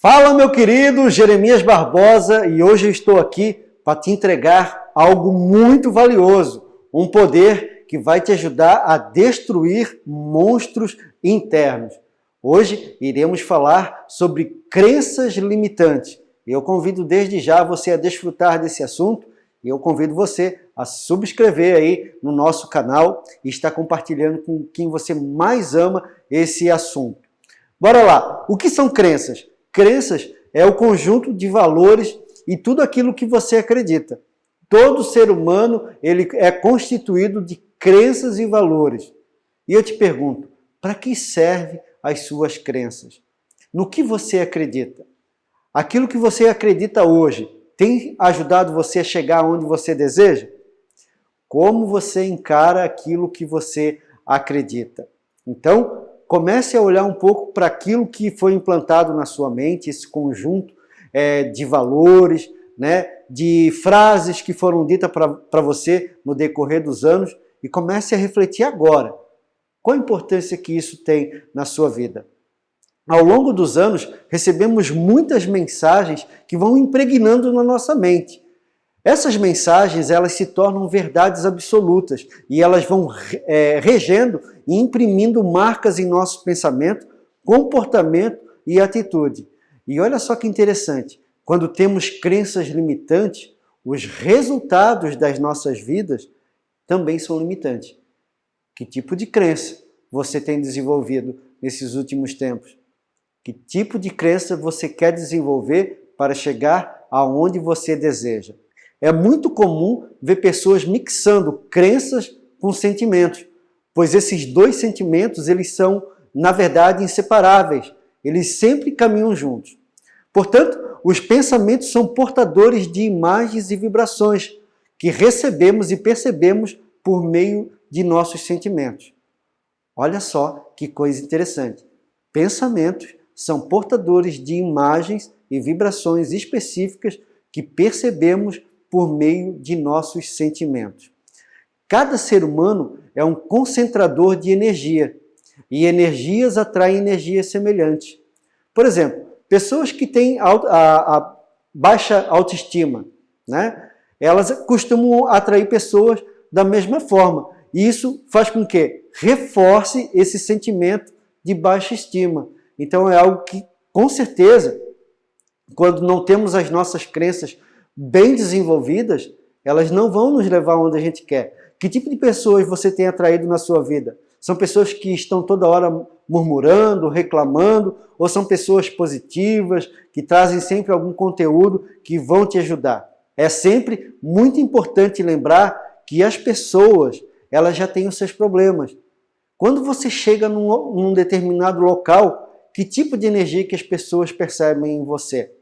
Fala meu querido Jeremias Barbosa e hoje eu estou aqui para te entregar algo muito valioso, um poder que vai te ajudar a destruir monstros internos. Hoje iremos falar sobre crenças limitantes. Eu convido desde já você a desfrutar desse assunto e eu convido você a subscrever aí no nosso canal e estar compartilhando com quem você mais ama esse assunto. Bora lá! O que são crenças? Crenças é o conjunto de valores e tudo aquilo que você acredita. Todo ser humano ele é constituído de crenças e valores. E eu te pergunto, para que serve as suas crenças? No que você acredita? Aquilo que você acredita hoje tem ajudado você a chegar onde você deseja? Como você encara aquilo que você acredita? Então, comece a olhar um pouco para aquilo que foi implantado na sua mente, esse conjunto é, de valores, né, de frases que foram ditas para você no decorrer dos anos e comece a refletir agora. Qual a importância que isso tem na sua vida? Ao longo dos anos, recebemos muitas mensagens que vão impregnando na nossa mente. Essas mensagens elas se tornam verdades absolutas e elas vão é, regendo e imprimindo marcas em nosso pensamento, comportamento e atitude. E olha só que interessante, quando temos crenças limitantes, os resultados das nossas vidas também são limitantes. Que tipo de crença você tem desenvolvido nesses últimos tempos? Que tipo de crença você quer desenvolver para chegar aonde você deseja? É muito comum ver pessoas mixando crenças com sentimentos, pois esses dois sentimentos eles são, na verdade, inseparáveis. Eles sempre caminham juntos. Portanto, os pensamentos são portadores de imagens e vibrações que recebemos e percebemos por meio de nossos sentimentos. Olha só que coisa interessante. Pensamentos são portadores de imagens e vibrações específicas que percebemos por meio de nossos sentimentos. Cada ser humano é um concentrador de energia e energias atraem energias semelhantes. Por exemplo, pessoas que têm a, a, baixa autoestima, né? elas costumam atrair pessoas da mesma forma. E isso faz com que reforce esse sentimento de baixa estima. Então é algo que, com certeza, quando não temos as nossas crenças bem desenvolvidas, elas não vão nos levar onde a gente quer. Que tipo de pessoas você tem atraído na sua vida? São pessoas que estão toda hora murmurando, reclamando, ou são pessoas positivas, que trazem sempre algum conteúdo que vão te ajudar? É sempre muito importante lembrar que as pessoas, elas já têm os seus problemas. Quando você chega num, num determinado local, que tipo de energia que as pessoas percebem em você?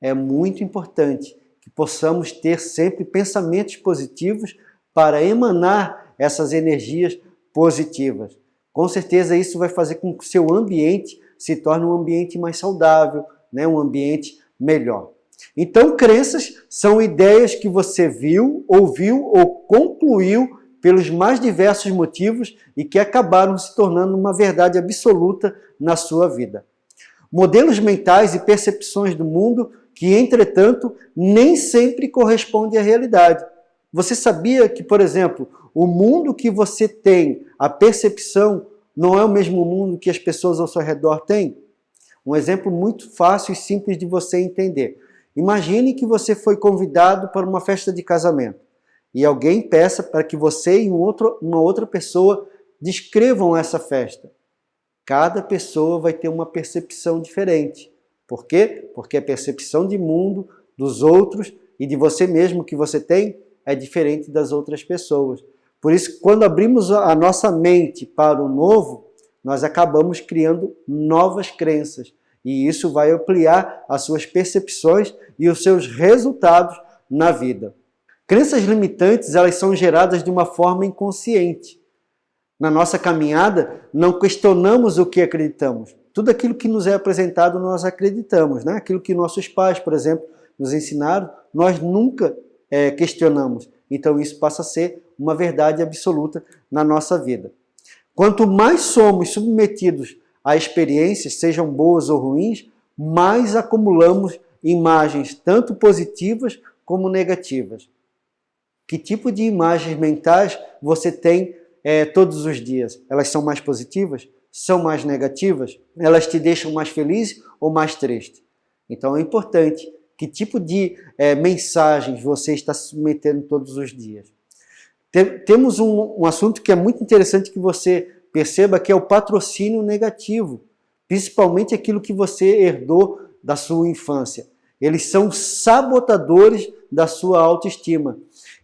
É muito importante possamos ter sempre pensamentos positivos para emanar essas energias positivas. Com certeza isso vai fazer com que o seu ambiente se torne um ambiente mais saudável, né? um ambiente melhor. Então, crenças são ideias que você viu, ouviu ou concluiu pelos mais diversos motivos e que acabaram se tornando uma verdade absoluta na sua vida. Modelos mentais e percepções do mundo que, entretanto, nem sempre correspondem à realidade. Você sabia que, por exemplo, o mundo que você tem, a percepção, não é o mesmo mundo que as pessoas ao seu redor têm? Um exemplo muito fácil e simples de você entender. Imagine que você foi convidado para uma festa de casamento e alguém peça para que você e um outro, uma outra pessoa descrevam essa festa. Cada pessoa vai ter uma percepção diferente. Por quê? Porque a percepção de mundo, dos outros e de você mesmo que você tem é diferente das outras pessoas. Por isso, quando abrimos a nossa mente para o novo, nós acabamos criando novas crenças. E isso vai ampliar as suas percepções e os seus resultados na vida. Crenças limitantes, elas são geradas de uma forma inconsciente. Na nossa caminhada, não questionamos o que acreditamos. Tudo aquilo que nos é apresentado, nós acreditamos. Né? Aquilo que nossos pais, por exemplo, nos ensinaram, nós nunca é, questionamos. Então isso passa a ser uma verdade absoluta na nossa vida. Quanto mais somos submetidos a experiências, sejam boas ou ruins, mais acumulamos imagens tanto positivas como negativas. Que tipo de imagens mentais você tem é, todos os dias? Elas são mais positivas? São mais negativas? Elas te deixam mais feliz ou mais triste? Então é importante que tipo de é, mensagens você está submetendo todos os dias. temos um, um assunto que é muito interessante que você perceba que é o patrocínio negativo, principalmente aquilo que você herdou da sua infância. Eles são sabotadores da sua autoestima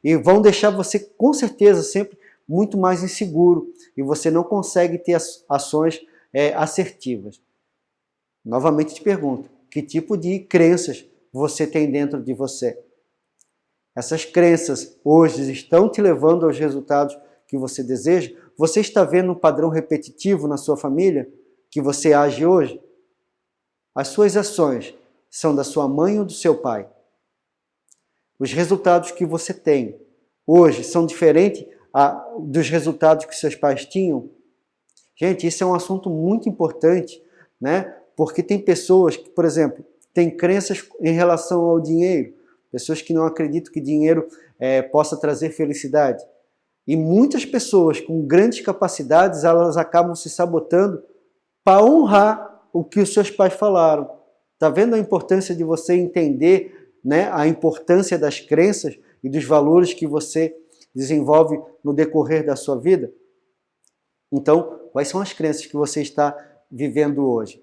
e vão deixar você, com certeza, sempre muito mais inseguro e você não consegue ter ações é, assertivas. Novamente te pergunto, que tipo de crenças você tem dentro de você? Essas crenças hoje estão te levando aos resultados que você deseja? Você está vendo um padrão repetitivo na sua família que você age hoje? As suas ações são da sua mãe ou do seu pai? Os resultados que você tem hoje são diferentes dos resultados que seus pais tinham? Gente, isso é um assunto muito importante, né? Porque tem pessoas que, por exemplo, têm crenças em relação ao dinheiro, pessoas que não acreditam que dinheiro é, possa trazer felicidade. E muitas pessoas com grandes capacidades, elas acabam se sabotando para honrar o que os seus pais falaram. Está vendo a importância de você entender né, a importância das crenças e dos valores que você desenvolve no decorrer da sua vida? Então, quais são as crenças que você está vivendo hoje?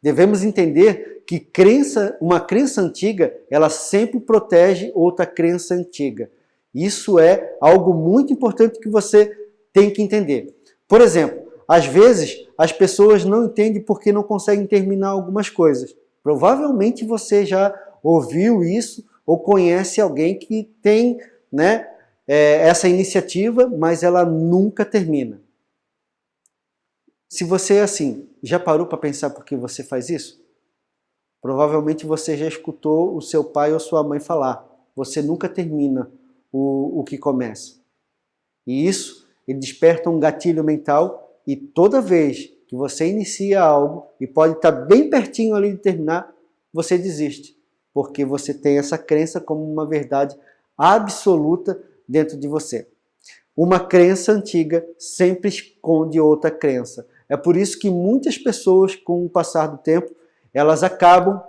Devemos entender que crença, uma crença antiga, ela sempre protege outra crença antiga. Isso é algo muito importante que você tem que entender. Por exemplo, às vezes as pessoas não entendem porque não conseguem terminar algumas coisas. Provavelmente você já ouviu isso ou conhece alguém que tem né, é, essa iniciativa, mas ela nunca termina. Se você assim, já parou para pensar por que você faz isso? Provavelmente você já escutou o seu pai ou sua mãe falar. Você nunca termina o, o que começa. E isso ele desperta um gatilho mental e toda vez que você inicia algo e pode estar bem pertinho ali de terminar, você desiste. Porque você tem essa crença como uma verdade absoluta dentro de você. Uma crença antiga sempre esconde outra crença. É por isso que muitas pessoas, com o passar do tempo, elas acabam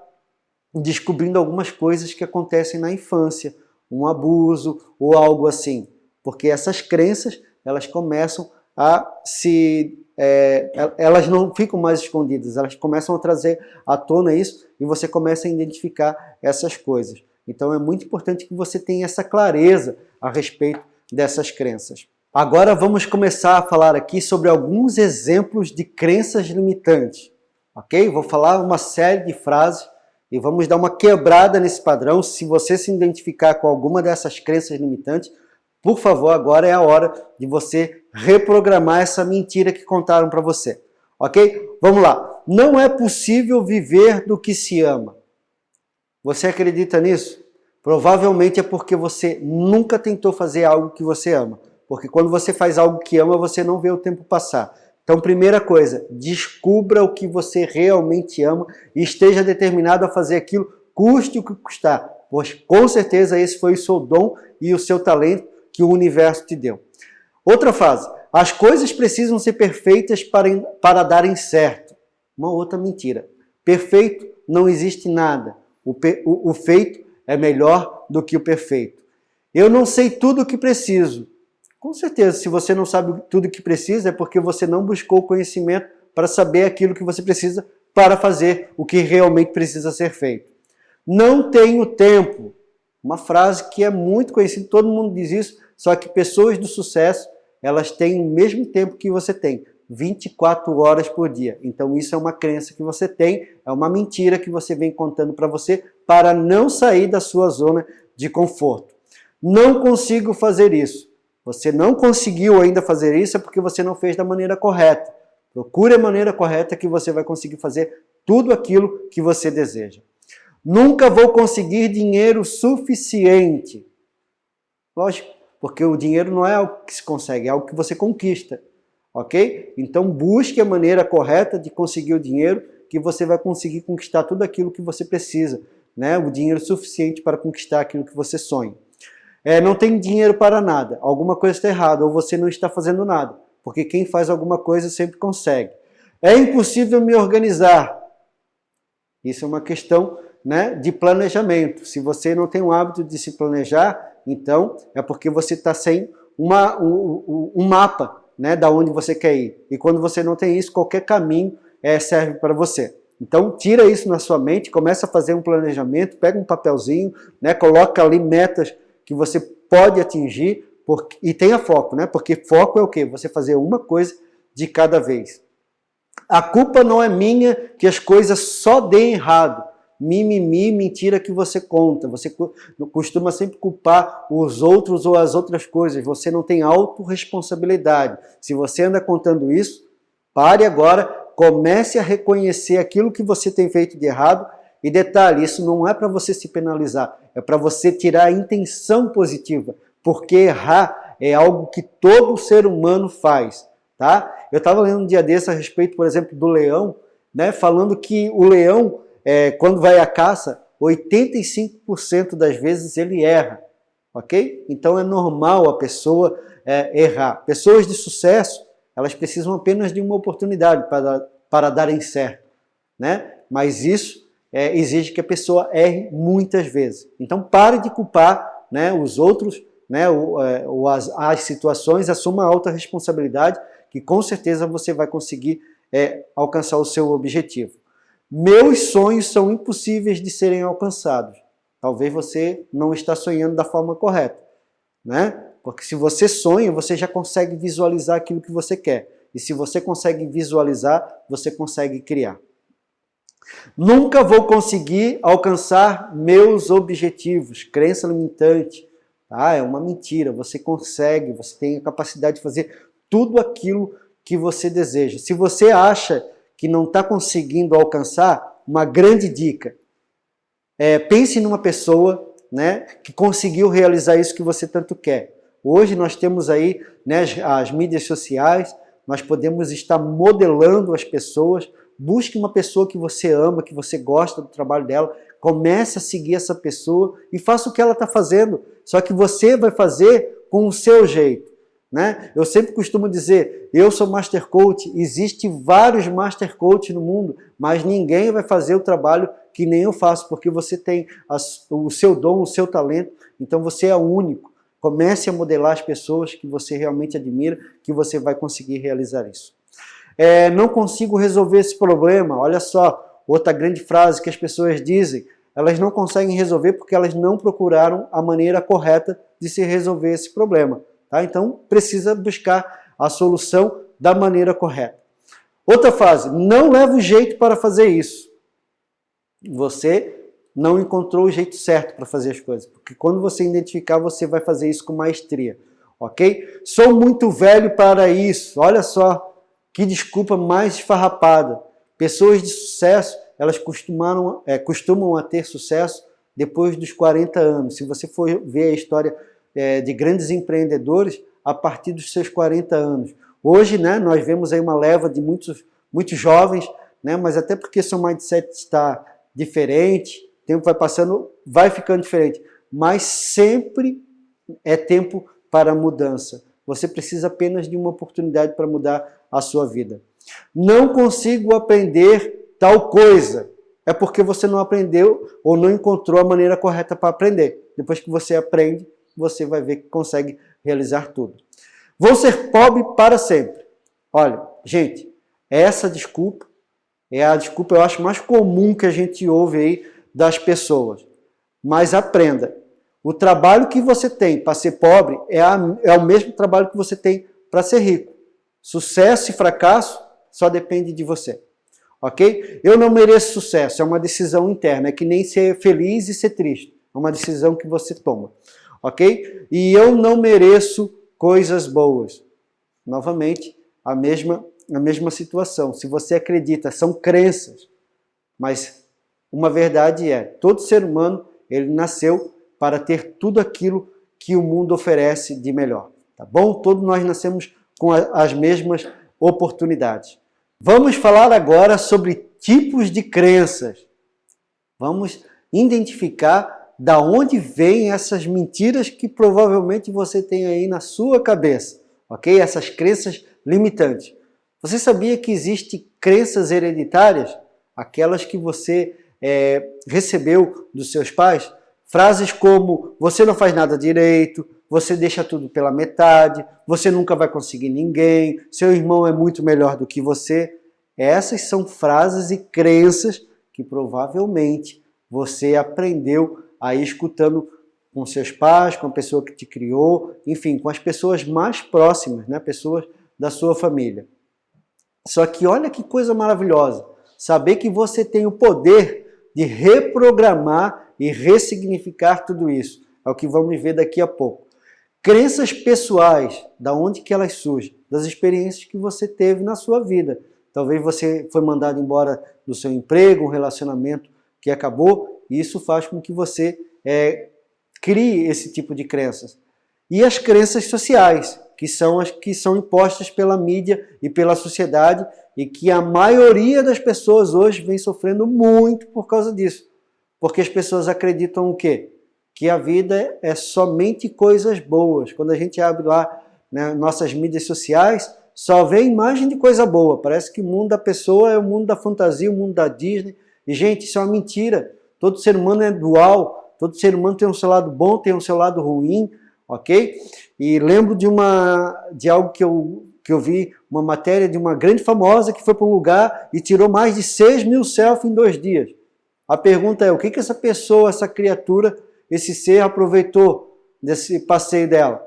descobrindo algumas coisas que acontecem na infância, um abuso ou algo assim. Porque essas crenças, elas começam a se é, elas não ficam mais escondidas, elas começam a trazer à tona isso e você começa a identificar essas coisas. Então é muito importante que você tenha essa clareza a respeito dessas crenças. Agora vamos começar a falar aqui sobre alguns exemplos de crenças limitantes. Ok? Vou falar uma série de frases e vamos dar uma quebrada nesse padrão. Se você se identificar com alguma dessas crenças limitantes, por favor, agora é a hora de você reprogramar essa mentira que contaram para você. Ok? Vamos lá. Não é possível viver do que se ama. Você acredita nisso? Provavelmente é porque você nunca tentou fazer algo que você ama. Porque quando você faz algo que ama, você não vê o tempo passar. Então, primeira coisa, descubra o que você realmente ama e esteja determinado a fazer aquilo, custe o que custar. Pois com certeza esse foi o seu dom e o seu talento que o universo te deu. Outra fase, as coisas precisam ser perfeitas para, para darem certo. Uma outra mentira. Perfeito não existe nada. O, o, o feito é melhor do que o perfeito. Eu não sei tudo o que preciso. Com certeza, se você não sabe tudo o que precisa, é porque você não buscou conhecimento para saber aquilo que você precisa para fazer o que realmente precisa ser feito. Não tenho tempo. Uma frase que é muito conhecida, todo mundo diz isso, só que pessoas do sucesso, elas têm o mesmo tempo que você tem, 24 horas por dia. Então isso é uma crença que você tem, é uma mentira que você vem contando para você para não sair da sua zona de conforto. Não consigo fazer isso. Você não conseguiu ainda fazer isso é porque você não fez da maneira correta. Procure a maneira correta que você vai conseguir fazer tudo aquilo que você deseja. Nunca vou conseguir dinheiro suficiente. Lógico, porque o dinheiro não é algo que se consegue, é algo que você conquista, ok? Então busque a maneira correta de conseguir o dinheiro que você vai conseguir conquistar tudo aquilo que você precisa, né? o dinheiro suficiente para conquistar aquilo que você sonha. É, não tem dinheiro para nada, alguma coisa está errada, ou você não está fazendo nada, porque quem faz alguma coisa sempre consegue. É impossível me organizar. Isso é uma questão né, de planejamento. Se você não tem o hábito de se planejar, então é porque você está sem uma, um, um, mapa né, da onde você quer ir. E quando você não tem isso, qualquer caminho é, serve para você. Então tira isso na sua mente, começa a fazer um planejamento, pega um papelzinho, né, coloca ali metas que você pode atingir porque, e tenha foco, né? Porque foco é o quê? Você fazer uma coisa de cada vez. A culpa não é minha que as coisas só deem errado mimimi, mentira que você conta. Você costuma sempre culpar os outros ou as outras coisas. Você não tem autorresponsabilidade. Se você anda contando isso, pare agora, comece a reconhecer aquilo que você tem feito de errado. E detalhe, isso não é para você se penalizar, é para você tirar a intenção positiva, porque errar é algo que todo ser humano faz. Tá? Eu estava lendo um dia desse a respeito, por exemplo, do leão, né, falando que o leão é, quando vai à caça, 85% das vezes ele erra, ok? Então é normal a pessoa é, errar. Pessoas de sucesso, elas precisam apenas de uma oportunidade para, para darem certo, né? Mas isso é, exige que a pessoa erre muitas vezes. Então pare de culpar né, os outros, né, ou, é, ou as, as situações, assuma alta responsabilidade, que com certeza você vai conseguir é, alcançar o seu objetivo. Meus sonhos são impossíveis de serem alcançados. Talvez você não está sonhando da forma correta, né? Porque se você sonha, você já consegue visualizar aquilo que você quer. E se você consegue visualizar, você consegue criar. Nunca vou conseguir alcançar meus objetivos. Crença limitante. Ah, é uma mentira. Você consegue, você tem a capacidade de fazer tudo aquilo que você deseja. Se você acha que não está conseguindo alcançar, uma grande dica. É, pense numa pessoa né, que conseguiu realizar isso que você tanto quer. Hoje nós temos aí né, as, as mídias sociais, nós podemos estar modelando as pessoas. Busque uma pessoa que você ama, que você gosta do trabalho dela, comece a seguir essa pessoa e faça o que ela está fazendo. Só que você vai fazer com o seu jeito. Né? Eu sempre costumo dizer, eu sou Master Coach, existe vários Master Coach no mundo, mas ninguém vai fazer o trabalho que nem eu faço, porque você tem o seu dom, o seu talento, então você é único. Comece a modelar as pessoas que você realmente admira, que você vai conseguir realizar isso. É, não consigo resolver esse problema, olha só, outra grande frase que as pessoas dizem, elas não conseguem resolver porque elas não procuraram a maneira correta de se resolver esse problema. Tá? Então, precisa buscar a solução da maneira correta. Outra fase, não leva o jeito para fazer isso. Você não encontrou o jeito certo para fazer as coisas, porque quando você identificar, você vai fazer isso com maestria, ok? Sou muito velho para isso, olha só, que desculpa mais esfarrapada. Pessoas de sucesso, elas costumaram, é, costumam a ter sucesso depois dos 40 anos. Se você for ver a história é, de grandes empreendedores a partir dos seus 40 anos. Hoje, né, nós vemos aí uma leva de muitos, muitos jovens, né, mas até porque seu mindset está diferente, tempo vai passando, vai ficando diferente. Mas sempre é tempo para mudança. Você precisa apenas de uma oportunidade para mudar a sua vida. Não consigo aprender tal coisa. É porque você não aprendeu ou não encontrou a maneira correta para aprender. Depois que você aprende, você vai ver que consegue realizar tudo. Vou ser pobre para sempre. Olha, gente, essa desculpa é a desculpa, eu acho, mais comum que a gente ouve aí das pessoas. Mas aprenda, o trabalho que você tem para ser pobre é, a, é o mesmo trabalho que você tem para ser rico. Sucesso e fracasso só depende de você. Ok? Eu não mereço sucesso, é uma decisão interna, é que nem ser feliz e ser triste. É uma decisão que você toma ok? E eu não mereço coisas boas. Novamente, a mesma, a mesma situação. Se você acredita, são crenças, mas uma verdade é, todo ser humano, ele nasceu para ter tudo aquilo que o mundo oferece de melhor, tá bom? Todos nós nascemos com as mesmas oportunidades. Vamos falar agora sobre tipos de crenças. Vamos identificar da onde vêm essas mentiras que provavelmente você tem aí na sua cabeça, ok? Essas crenças limitantes. Você sabia que existem crenças hereditárias? Aquelas que você é, recebeu dos seus pais? Frases como, você não faz nada direito, você deixa tudo pela metade, você nunca vai conseguir ninguém, seu irmão é muito melhor do que você. Essas são frases e crenças que provavelmente você aprendeu aí escutando com seus pais, com a pessoa que te criou, enfim, com as pessoas mais próximas, né? pessoas da sua família. Só que olha que coisa maravilhosa, saber que você tem o poder de reprogramar e ressignificar tudo isso. É o que vamos ver daqui a pouco. Crenças pessoais, da onde que elas surgem? Das experiências que você teve na sua vida. Talvez você foi mandado embora do seu emprego, um relacionamento que acabou, e isso faz com que você é, crie esse tipo de crenças. E as crenças sociais, que são as que são impostas pela mídia e pela sociedade, e que a maioria das pessoas hoje vem sofrendo muito por causa disso. Porque as pessoas acreditam o quê? Que a vida é somente coisas boas. Quando a gente abre lá né, nossas mídias sociais, só vê imagem de coisa boa. Parece que o mundo da pessoa é o mundo da fantasia, o mundo da Disney. E, gente, isso é uma mentira. Todo ser humano é dual. Todo ser humano tem um seu lado bom, tem um seu lado ruim, ok? E lembro de, uma, de algo que eu que eu vi uma matéria de uma grande famosa que foi para um lugar e tirou mais de 6 mil selfies em dois dias. A pergunta é, o que, que essa pessoa, essa criatura, esse ser aproveitou desse passeio dela?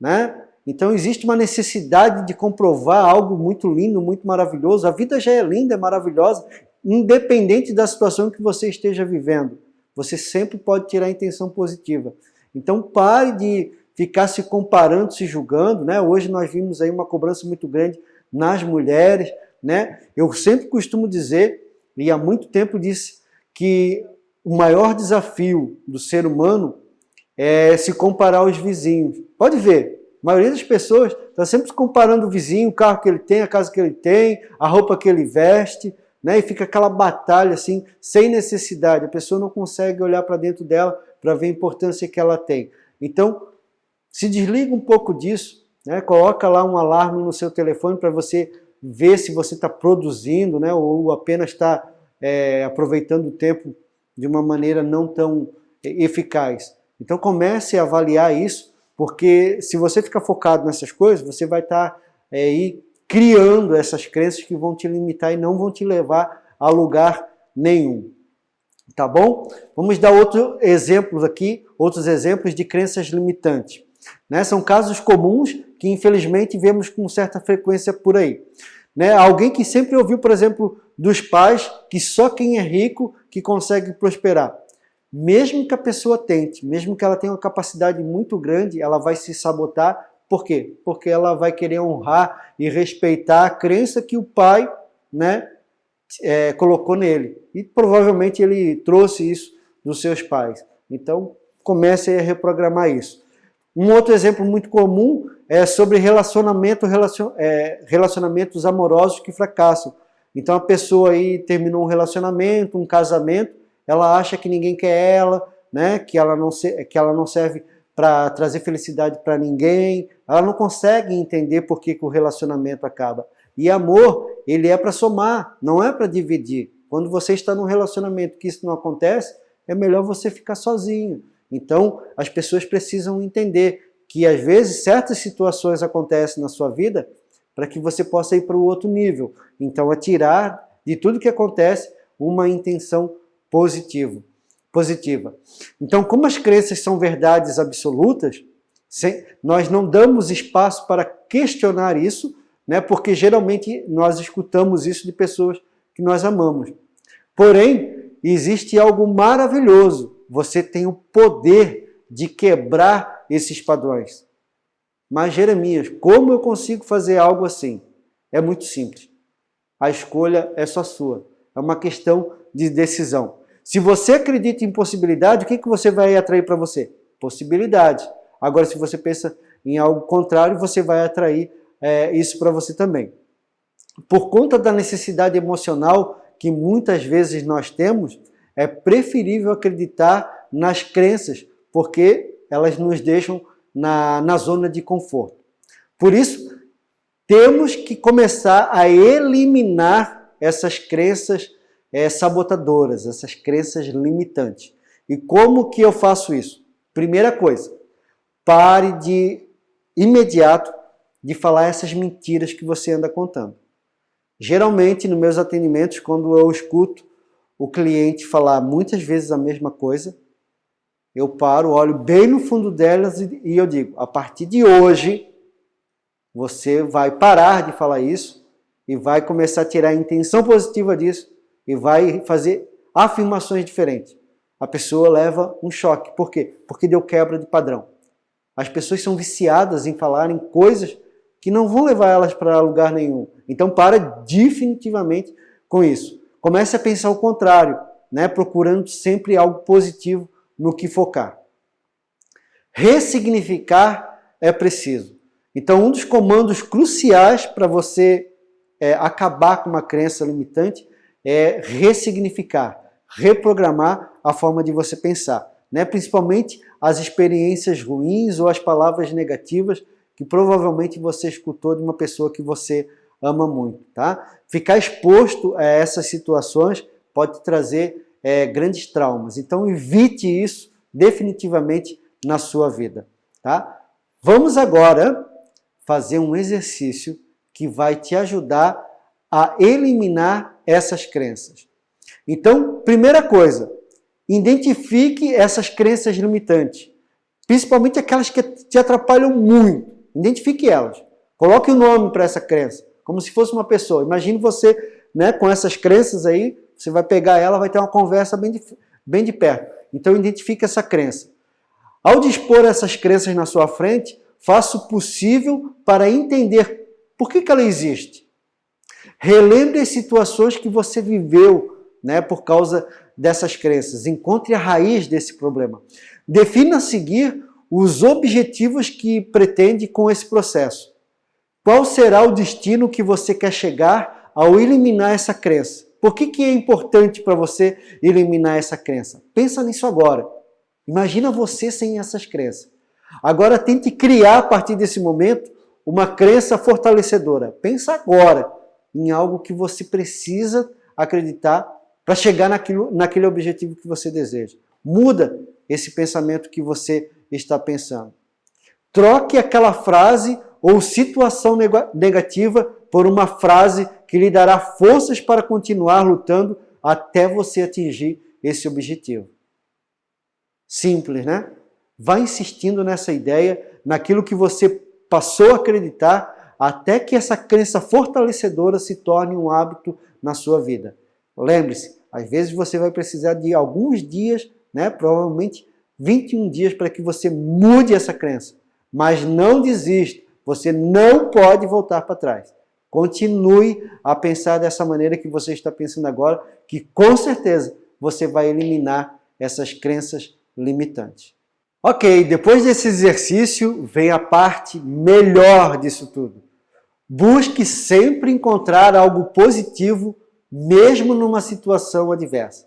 Né? Então existe uma necessidade de comprovar algo muito lindo, muito maravilhoso. A vida já é linda, é maravilhosa, independente da situação que você esteja vivendo. Você sempre pode tirar a intenção positiva. Então pare de ficar se comparando, se julgando, né? Hoje nós vimos aí uma cobrança muito grande nas mulheres, né? Eu sempre costumo dizer, e há muito tempo disse, que o maior desafio do ser humano é se comparar aos vizinhos. Pode ver, a maioria das pessoas está sempre se comparando o vizinho, o carro que ele tem, a casa que ele tem, a roupa que ele veste, né? e fica aquela batalha assim, sem necessidade. A pessoa não consegue olhar para dentro dela para ver a importância que ela tem. Então, se desliga um pouco disso, né? coloca lá um alarme no seu telefone para você ver se você está produzindo né? ou apenas está é, aproveitando o tempo de uma maneira não tão eficaz. Então comece a avaliar isso, porque se você ficar focado nessas coisas, você vai estar tá, é, aí criando essas crenças que vão te limitar e não vão te levar a lugar nenhum. Tá bom? Vamos dar outros exemplos aqui, outros exemplos de crenças limitantes. Né? São casos comuns que infelizmente vemos com certa frequência por aí. Né? Alguém que sempre ouviu, por exemplo, dos pais que só quem é rico que consegue prosperar. Mesmo que a pessoa tente, mesmo que ela tenha uma capacidade muito grande, ela vai se sabotar. Por quê? Porque ela vai querer honrar e respeitar a crença que o pai né, é, colocou nele. E provavelmente ele trouxe isso dos seus pais. Então, comece a reprogramar isso. Um outro exemplo muito comum é sobre relacionamento, relacion, é, relacionamentos amorosos que fracassam. Então a pessoa aí terminou um relacionamento, um casamento, ela acha que ninguém quer ela, né? que, ela não se, que ela não serve para trazer felicidade para ninguém, ela não consegue entender por que, que o relacionamento acaba. E amor, ele é para somar, não é para dividir. Quando você está num relacionamento que isso não acontece, é melhor você ficar sozinho. Então, as pessoas precisam entender que às vezes certas situações acontecem na sua vida para que você possa ir para o outro nível. Então, é tirar de tudo que acontece uma intenção positiva. positiva. Então, como as crenças são verdades absolutas, nós não damos espaço para questionar isso, né, porque geralmente nós escutamos isso de pessoas que nós amamos. Porém, existe algo maravilhoso você tem o poder de quebrar esses padrões. Mas Jeremias, como eu consigo fazer algo assim? É muito simples. A escolha é só sua. É uma questão de decisão. Se você acredita em possibilidade, o que, que você vai atrair para você? Possibilidade. Agora, se você pensa em algo contrário, você vai atrair é, isso para você também. Por conta da necessidade emocional que muitas vezes nós temos, é preferível acreditar nas crenças, porque elas nos deixam na, na zona de conforto. Por isso, temos que começar a eliminar essas crenças é, sabotadoras, essas crenças limitantes. E como que eu faço isso? Primeira coisa, pare de imediato de falar essas mentiras que você anda contando. Geralmente, nos meus atendimentos, quando eu escuto o cliente falar muitas vezes a mesma coisa, eu paro, olho bem no fundo delas e, e eu digo, a partir de hoje, você vai parar de falar isso e vai começar a tirar a intenção positiva disso e vai fazer afirmações diferentes. A pessoa leva um choque. Por quê? Porque deu quebra de padrão. As pessoas são viciadas em falarem coisas que não vão levar elas para lugar nenhum. Então para definitivamente com isso. Comece a pensar o contrário, né? procurando sempre algo positivo no que focar. Ressignificar é preciso. Então um dos comandos cruciais para você é, acabar com uma crença limitante é ressignificar, reprogramar a forma de você pensar. Né? Principalmente as experiências ruins ou as palavras negativas que provavelmente você escutou de uma pessoa que você ama muito. Tá? Ficar exposto a essas situações pode trazer é, grandes traumas. Então evite isso definitivamente na sua vida. Tá? Vamos agora fazer um exercício que vai te ajudar a eliminar essas crenças. Então, primeira coisa, identifique essas crenças limitantes, principalmente aquelas que te atrapalham muito. Identifique elas. Coloque o um nome para essa crença, como se fosse uma pessoa. Imagine você né, com essas crenças aí, você vai pegar ela, vai ter uma conversa bem de, bem de perto. Então, identifique essa crença. Ao dispor essas crenças na sua frente, faça o possível para entender por que, que ela existe. Relembre as situações que você viveu né, por causa dessas crenças. Encontre a raiz desse problema. Defina a seguir os objetivos que pretende com esse processo. Qual será o destino que você quer chegar ao eliminar essa crença? Por que, que é importante para você eliminar essa crença? Pensa nisso agora. Imagina você sem essas crenças. Agora tente criar a partir desse momento uma crença fortalecedora. Pensa agora em algo que você precisa acreditar para chegar naquilo, naquele objetivo que você deseja. Muda esse pensamento que você está pensando. Troque aquela frase ou situação negativa por uma frase que lhe dará forças para continuar lutando até você atingir esse objetivo. Simples, né? Vá insistindo nessa ideia, naquilo que você passou a acreditar até que essa crença fortalecedora se torne um hábito na sua vida. Lembre-se, às vezes você vai precisar de alguns dias, né, provavelmente 21 dias para que você mude essa crença. Mas não desista, você não pode voltar para trás. Continue a pensar dessa maneira que você está pensando agora, que com certeza você vai eliminar essas crenças limitantes. Ok, depois desse exercício vem a parte melhor disso tudo. Busque sempre encontrar algo positivo, mesmo numa situação adversa.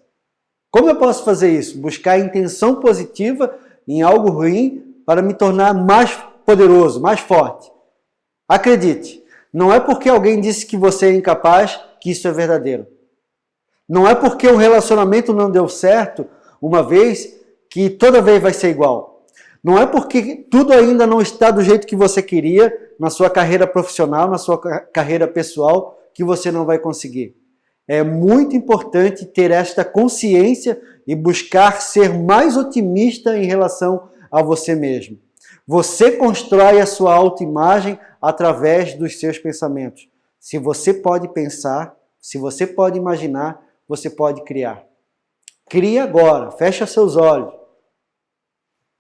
Como eu posso fazer isso? Buscar intenção positiva em algo ruim para me tornar mais poderoso, mais forte. Acredite, não é porque alguém disse que você é incapaz que isso é verdadeiro. Não é porque o relacionamento não deu certo uma vez que toda vez vai ser igual. Não é porque tudo ainda não está do jeito que você queria na sua carreira profissional, na sua carreira pessoal, que você não vai conseguir. É muito importante ter esta consciência e buscar ser mais otimista em relação a você mesmo. Você constrói a sua autoimagem através dos seus pensamentos. Se você pode pensar, se você pode imaginar, você pode criar. Crie agora, feche seus olhos.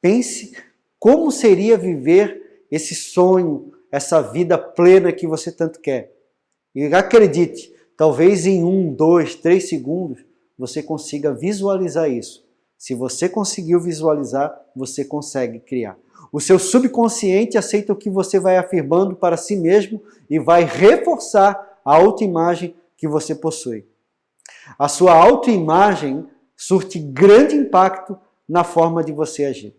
Pense como seria viver esse sonho, essa vida plena que você tanto quer. E acredite, talvez em um, dois, três segundos você consiga visualizar isso. Se você conseguiu visualizar, você consegue criar. O seu subconsciente aceita o que você vai afirmando para si mesmo e vai reforçar a autoimagem que você possui. A sua autoimagem surte grande impacto na forma de você agir.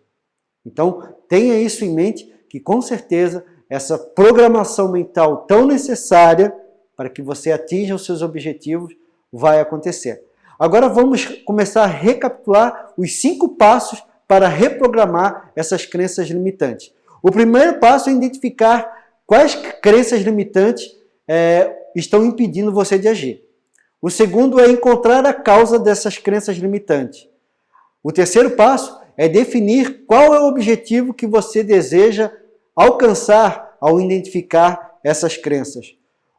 Então, tenha isso em mente, que com certeza essa programação mental tão necessária para que você atinja os seus objetivos vai acontecer. Agora vamos começar a recapitular os cinco passos para reprogramar essas crenças limitantes. O primeiro passo é identificar quais crenças limitantes é, estão impedindo você de agir. O segundo é encontrar a causa dessas crenças limitantes. O terceiro passo é definir qual é o objetivo que você deseja alcançar ao identificar essas crenças.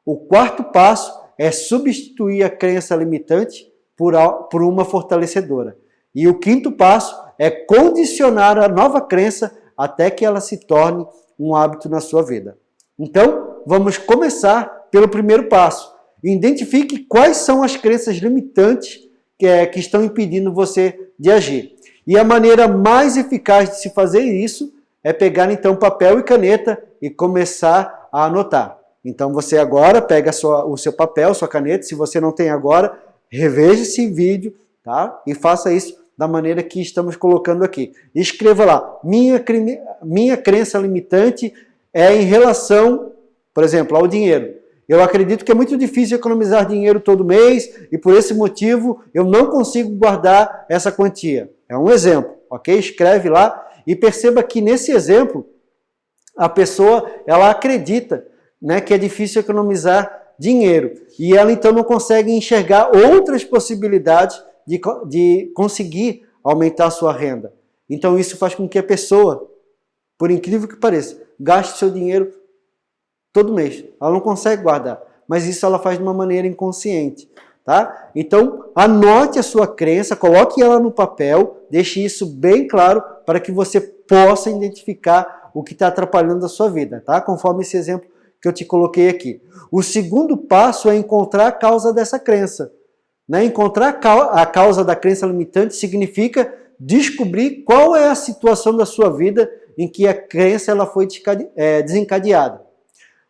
O quarto passo é substituir a crença limitante por, por uma fortalecedora. E o quinto passo é condicionar a nova crença até que ela se torne um hábito na sua vida. Então, vamos começar pelo primeiro passo. Identifique quais são as crenças limitantes que, é, que estão impedindo você de agir. E a maneira mais eficaz de se fazer isso é pegar então papel e caneta e começar a anotar. Então você agora pega sua, o seu papel, sua caneta, se você não tem agora, reveja esse vídeo tá? e faça isso da maneira que estamos colocando aqui. Escreva lá, minha, minha crença limitante é em relação, por exemplo, ao dinheiro. Eu acredito que é muito difícil economizar dinheiro todo mês e por esse motivo eu não consigo guardar essa quantia. É um exemplo, ok? Escreve lá e perceba que nesse exemplo a pessoa ela acredita né, que é difícil economizar dinheiro e ela então não consegue enxergar outras possibilidades de, de conseguir aumentar a sua renda. Então isso faz com que a pessoa, por incrível que pareça, gaste seu dinheiro todo mês. Ela não consegue guardar, mas isso ela faz de uma maneira inconsciente. Tá? Então, anote a sua crença, coloque ela no papel, deixe isso bem claro para que você possa identificar o que está atrapalhando a sua vida, tá? conforme esse exemplo que eu te coloquei aqui. O segundo passo é encontrar a causa dessa crença. Né? Encontrar a causa da crença limitante significa descobrir qual é a situação da sua vida em que a crença ela foi é, desencadeada.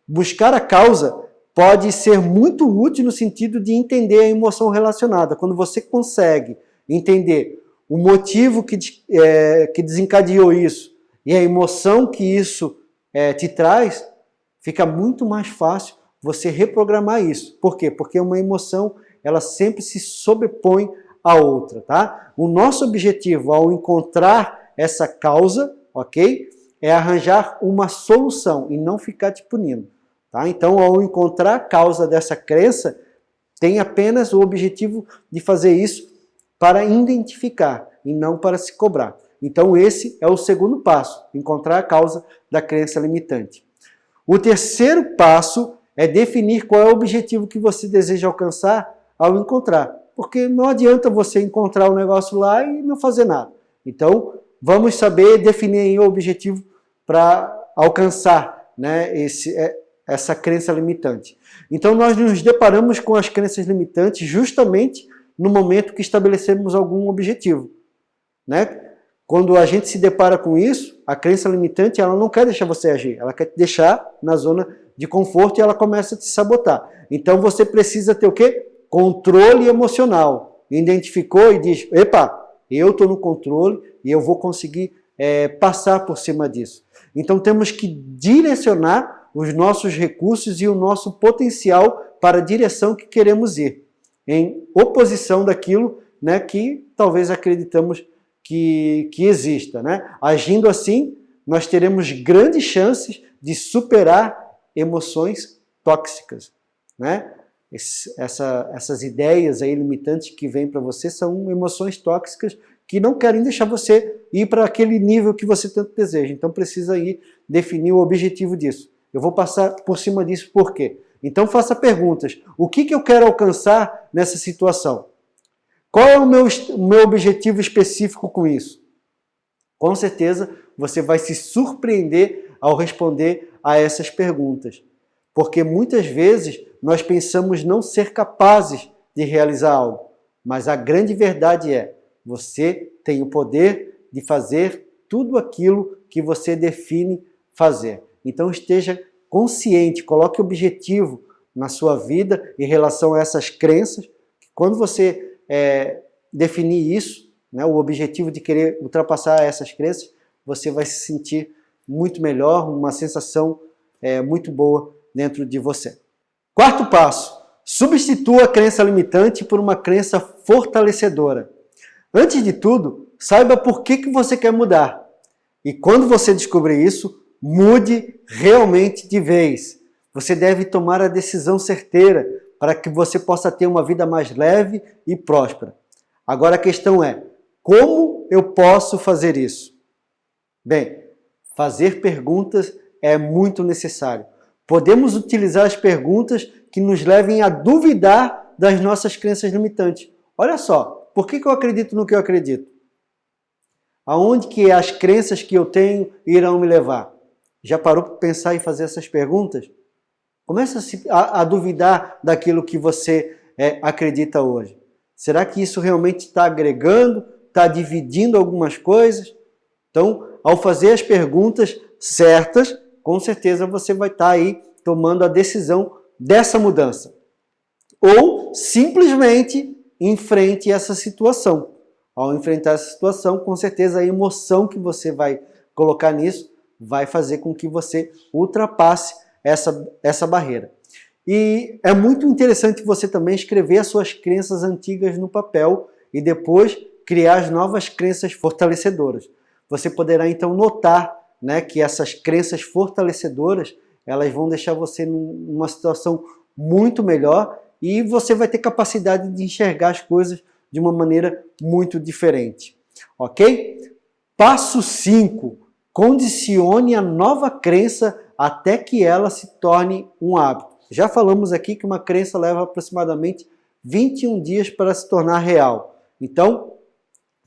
Buscar a causa pode ser muito útil no sentido de entender a emoção relacionada. Quando você consegue entender o motivo que, é, que desencadeou isso e a emoção que isso é, te traz, fica muito mais fácil você reprogramar isso. Por quê? Porque uma emoção ela sempre se sobrepõe à outra, tá? O nosso objetivo ao encontrar essa causa, ok? É arranjar uma solução e não ficar te punindo, tá? Então, ao encontrar a causa dessa crença, tem apenas o objetivo de fazer isso para identificar e não para se cobrar. Então, esse é o segundo passo, encontrar a causa da crença limitante. O terceiro passo é definir qual é o objetivo que você deseja alcançar ao encontrar. Porque não adianta você encontrar o um negócio lá e não fazer nada. Então, vamos saber definir o objetivo para alcançar né, esse, é, essa crença limitante. Então, nós nos deparamos com as crenças limitantes justamente no momento que estabelecemos algum objetivo. Né? Quando a gente se depara com isso, a crença limitante ela não quer deixar você agir, ela quer te deixar na zona de conforto e ela começa a te sabotar. Então você precisa ter o quê? Controle emocional. Identificou e diz, epa, eu estou no controle e eu vou conseguir é, passar por cima disso. Então temos que direcionar os nossos recursos e o nosso potencial para a direção que queremos ir, em oposição daquilo né, que talvez acreditamos que, que exista. Né? Agindo assim, nós teremos grandes chances de superar emoções tóxicas. Né? Esse, essa, essas ideias aí limitantes que vêm para você são emoções tóxicas que não querem deixar você ir para aquele nível que você tanto deseja. Então precisa ir definir o objetivo disso. Eu vou passar por cima disso por quê? Então faça perguntas. O que, que eu quero alcançar nessa situação? Qual é o meu, o meu objetivo específico com isso? Com certeza você vai se surpreender ao responder a essas perguntas. Porque muitas vezes nós pensamos não ser capazes de realizar algo. Mas a grande verdade é, você tem o poder de fazer tudo aquilo que você define fazer. Então esteja consciente, coloque objetivo na sua vida em relação a essas crenças, Quando você é, definir isso, né, o objetivo de querer ultrapassar essas crenças, você vai se sentir muito melhor, uma sensação é, muito boa dentro de você. Quarto passo, substitua a crença limitante por uma crença fortalecedora. Antes de tudo, saiba por que, que você quer mudar. E quando você descobrir isso, mude realmente de vez. Você deve tomar a decisão certeira para que você possa ter uma vida mais leve e próspera. Agora a questão é, como eu posso fazer isso? Bem, fazer perguntas é muito necessário. Podemos utilizar as perguntas que nos levem a duvidar das nossas crenças limitantes. Olha só, por que eu acredito no que eu acredito? Aonde que as crenças que eu tenho irão me levar? Já parou para pensar e fazer essas perguntas? Começa a, a duvidar daquilo que você é, acredita hoje. Será que isso realmente está agregando, está dividindo algumas coisas? Então, ao fazer as perguntas certas, com certeza você vai estar tá aí tomando a decisão dessa mudança. Ou simplesmente enfrente essa situação. Ao enfrentar essa situação, com certeza a emoção que você vai colocar nisso vai fazer com que você ultrapasse essa, essa barreira. E é muito interessante você também escrever as suas crenças antigas no papel e depois criar as novas crenças fortalecedoras. Você poderá então notar né, que essas crenças fortalecedoras elas vão deixar você numa situação muito melhor e você vai ter capacidade de enxergar as coisas de uma maneira muito diferente. Ok? Passo 5. Condicione a nova crença até que ela se torne um hábito. Já falamos aqui que uma crença leva aproximadamente 21 dias para se tornar real. Então,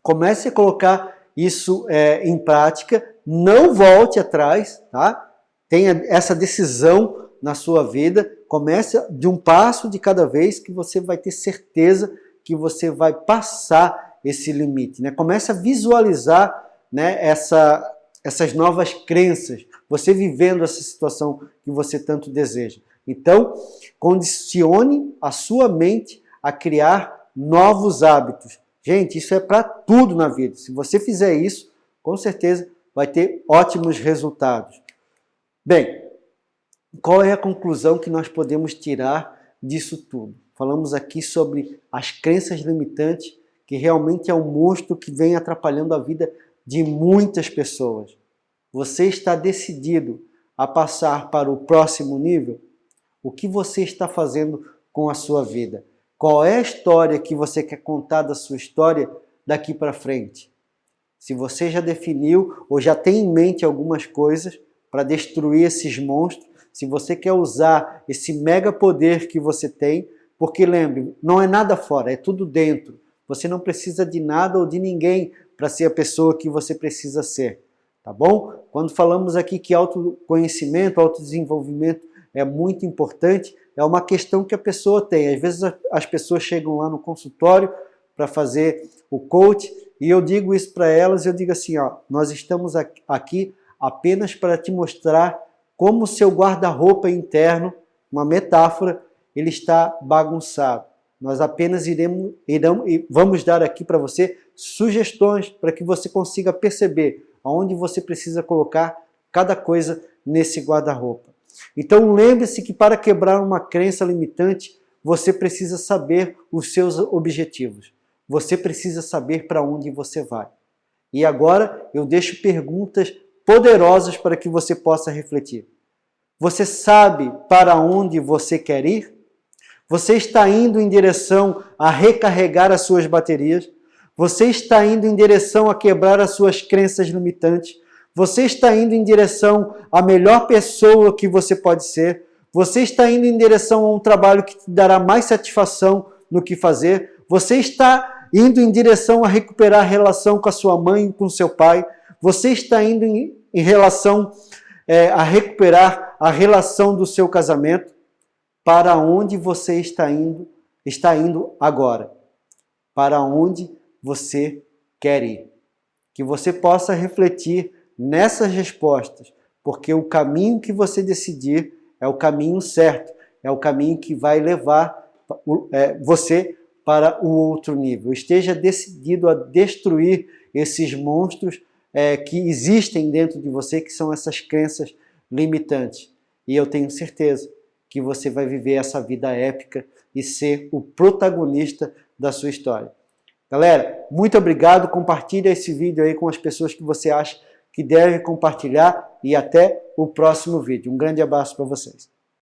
comece a colocar isso é, em prática, não volte atrás, tá? tenha essa decisão na sua vida, comece de um passo de cada vez que você vai ter certeza que você vai passar esse limite. Né? Comece a visualizar né, essa, essas novas crenças, você vivendo essa situação que você tanto deseja. Então, condicione a sua mente a criar novos hábitos. Gente, isso é para tudo na vida. Se você fizer isso, com certeza vai ter ótimos resultados. Bem, qual é a conclusão que nós podemos tirar disso tudo? Falamos aqui sobre as crenças limitantes, que realmente é um monstro que vem atrapalhando a vida de muitas pessoas. Você está decidido a passar para o próximo nível? O que você está fazendo com a sua vida? Qual é a história que você quer contar da sua história daqui para frente? Se você já definiu ou já tem em mente algumas coisas para destruir esses monstros, se você quer usar esse mega poder que você tem, porque lembre, não é nada fora, é tudo dentro. Você não precisa de nada ou de ninguém para ser a pessoa que você precisa ser tá bom? Quando falamos aqui que autoconhecimento, autodesenvolvimento é muito importante, é uma questão que a pessoa tem. Às vezes as pessoas chegam lá no consultório para fazer o coach e eu digo isso para elas, eu digo assim, ó, nós estamos aqui apenas para te mostrar como o seu guarda-roupa interno, uma metáfora, ele está bagunçado. Nós apenas iremos, iremos vamos dar aqui para você sugestões para que você consiga perceber aonde você precisa colocar cada coisa nesse guarda-roupa. Então lembre-se que para quebrar uma crença limitante, você precisa saber os seus objetivos. Você precisa saber para onde você vai. E agora eu deixo perguntas poderosas para que você possa refletir. Você sabe para onde você quer ir? Você está indo em direção a recarregar as suas baterias? Você está indo em direção a quebrar as suas crenças limitantes. Você está indo em direção à melhor pessoa que você pode ser. Você está indo em direção a um trabalho que te dará mais satisfação no que fazer. Você está indo em direção a recuperar a relação com a sua mãe com seu pai. Você está indo em, em relação é, a recuperar a relação do seu casamento. Para onde você está indo? Está indo agora? Para onde você quer ir. Que você possa refletir nessas respostas, porque o caminho que você decidir é o caminho certo, é o caminho que vai levar é, você para o outro nível. Esteja decidido a destruir esses monstros é, que existem dentro de você, que são essas crenças limitantes. E eu tenho certeza que você vai viver essa vida épica e ser o protagonista da sua história. Galera, muito obrigado. Compartilhe esse vídeo aí com as pessoas que você acha que devem compartilhar e até o próximo vídeo. Um grande abraço para vocês.